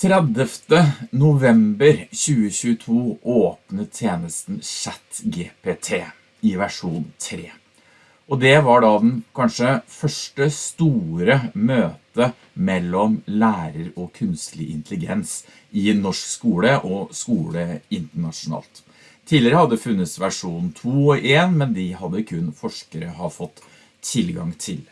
30. november 2022 åpnet tjenesten ChatGPT i versjon 3. Og det var da den kanskje første store møte mellom lærer og kunstlig intelligens i norsk skole og skole internasjonalt. Tidligere hadde funnes versjon 2 og 1, men de hadde kun forskere ha fått tilgang til.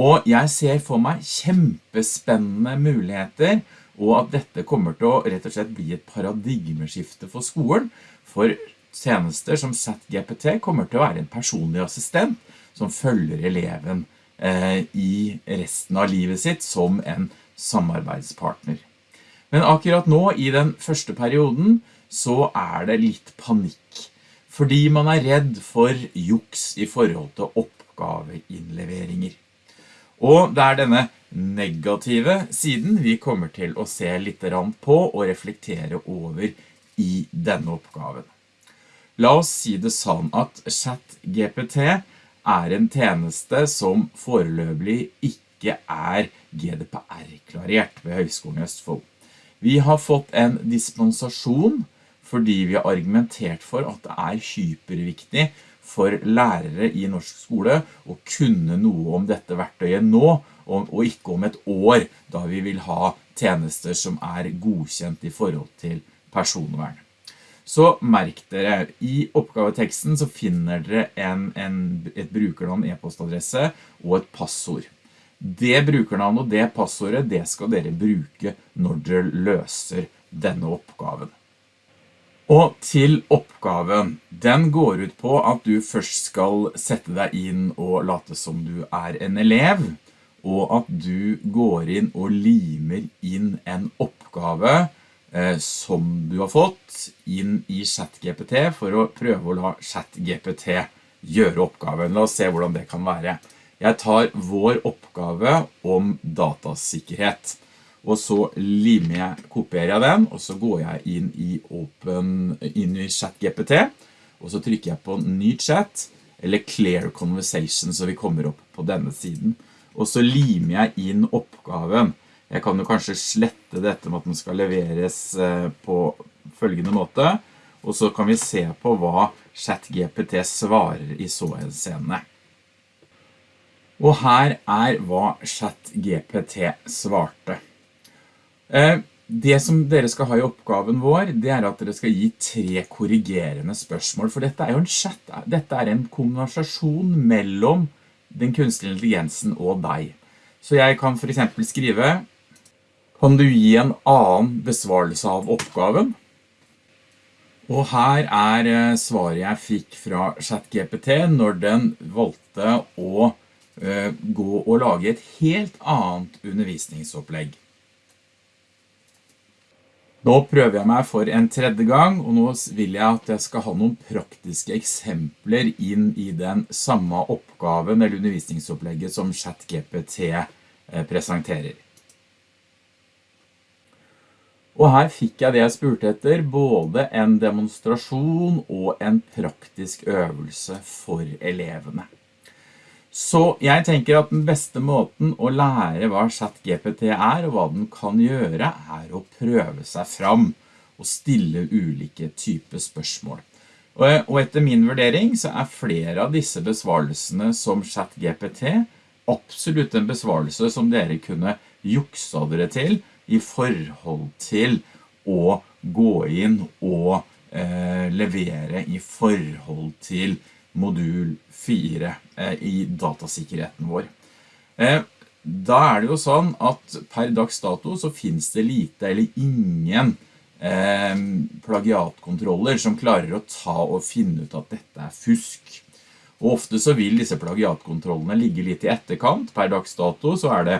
Og jeg ser for meg kjempespennende muligheter og at dette kommer til å rett og slett bli et paradigmeskifte for skolen, for tjenester som ChatGPT kommer til å være en personlig assistent som følger eleven eh, i resten av livet sitt som en samarbeidspartner. Men akkurat nå, i den første perioden, så er det litt panikk, fordi man er redd for juks i forhold til oppgaveinnleveringer. Og det er denne negative siden vi kommer til å se litt på og reflektere over i denne oppgaven. La oss si det sånn at ChatGPT er en tjeneste som foreløpig ikke er GDPR-klarert ved Høgskolen i Østfold. Vi har fått en dispensasjon fordi vi har argumentert for at det er hyperviktig for lærere i norsk skole å kunne noe om dette verktøyet nå, og ikke om et år, da vi vil ha tjenester som er godkjent i forhold til personvern. Så merk dere, i oppgaveteksten så finner dere en, en, et brukernavn, e-postadresse og et passord. Det brukernavnet og det passordet, det skal dere bruke når dere løser denne oppgaven. Og til oppgaven. Den går ut på at du først skal sette deg inn og late som du er en elev, og at du går inn og limer inn en oppgave eh, som du har fått inn i ChatGPT for å prøve å la ChatGPT gjøre oppgaven. La oss se hvordan det kan være. Jeg tar vår oppgave om datasikkerhet og så limer jeg, kopierer jeg den, og så går jeg inn i, open, inn i ChatGPT, og så trykker jeg på ny chat, eller clear conversation, så vi kommer opp på denne siden. Og så limer jeg inn oppgaven. Jeg kan jo kanskje slette dette med at den skal leveres eh, på følgende måte, og så kan vi se på hva ChatGPT svarer i så en scene. Og her er hva ChatGPT svarte. Det som dere skal ha i oppgaven vår, det er at dere skal gi tre korrigerende spørsmål, for dette er jo en chat, dette er en konversasjon mellom den kunstige intelligensen og deg. Så jeg kan for eksempel skrive, kan du gi en annen besvarelse av oppgaven? Og her er eh, svaret jeg fikk fra ChatGPT når den valgte å eh, gå og lage et helt annet undervisningsopplegg. Nå prøver jeg meg for en tredje gang, og nå vil jeg at jeg skal ha noen praktiske eksempler inn i den samme oppgaven eller undervisningsopplegget som ChatGPT eh, presenterer. Og her fikk jeg det jeg spurte etter, både en demonstrasjon og en praktisk øvelse for elevene. Så jeg tenker at den beste måten å lære hva ChatGPT er og hva den kan gjøre er å prøve seg fram og stille ulike typer spørsmål. Og etter min vurdering så er flere av disse besvarelsene som ChatGPT absolutt en besvarelse som dere kunne juksa dere til i forhold til å gå inn og eh, levere i forhold til modul 4 eh, i datasikkerheten vår. Eh, da er det jo sånn at per dags dato så finnes det lite eller ingen eh, plagiatkontroller som klarer å ta og finne ut at dette er fusk. Og ofte så vil disse plagiatkontrollene ligge litt i etterkant. Per dags dato så er det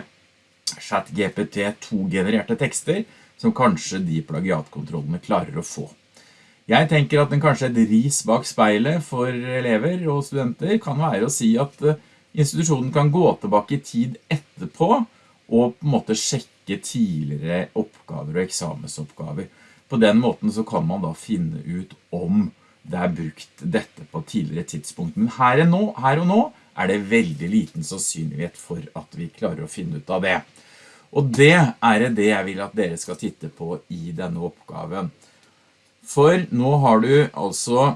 chat GPT 2-genererte tekster som kanskje de plagiatkontrollene klarer å få. Jeg tenker at den kanskje et ris bak speilet for elever og studenter kan være å si at eh, institusjonen kan gå tilbake i tid etterpå og på en måte sjekke tidligere oppgaver og eksamensoppgaver. På den måten så kan man da finne ut om det er brukt dette på tidligere tidspunkt. Men her, nå, her og nå er det veldig liten sannsynlighet for at vi klarer å finne ut av det. Og det er det jeg vil at dere skal titte på i denne oppgaven. For nå har du altså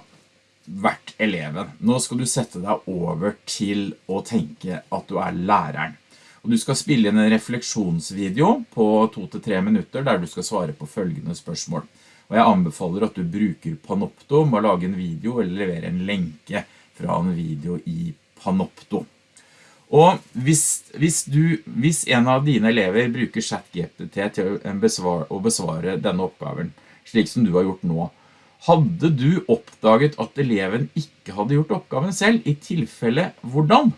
vært eleven. Nå skal du sette deg over til å tenke at du er læreren. Og du skal spille inn en refleksjonsvideo på 2-3 minutter der du skal svare på følgende spørsmål. Og jeg anbefaler at du bruker Panopto med å lage en video eller levere en lenke fra en video i Panopto. Og hvis, hvis, du, hvis en av dine elever bruker ChatGPT til å besvare, å besvare denne oppgaven, slik som du har gjort nå, hadde du oppdaget at eleven ikke hadde gjort oppgaven selv, i tilfelle hvordan?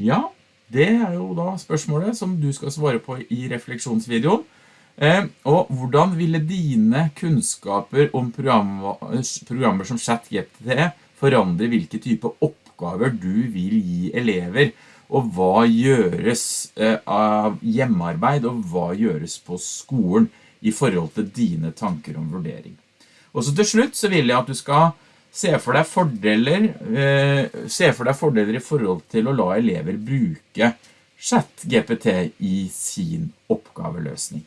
Ja, det er jo da spørsmålet som du skal svare på i refleksjonsvideoen. Eh, og hvordan ville dine kunnskaper om programmer, programmer som ChatGPT forandre hvilke type oppgaver du vil gi elever, og hva gjøres eh, av hjemmearbeid, og hva gjøres på skolen i forhold til dine tanker om vurdering. Og så til slutt så vil jeg at du skal se for deg fordeler, eh, se for deg fordeler i forhold til å la elever bruke ChatGPT i sin oppgaveløsning.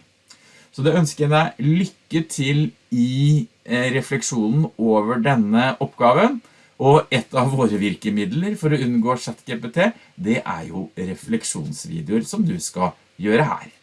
Så det ønsker jeg deg lykke til i eh, refleksjonen over denne oppgaven. Og et av våre virkemidler for å unngå ChatGPT, det er jo refleksjonsvideoer som du skal gjøre her.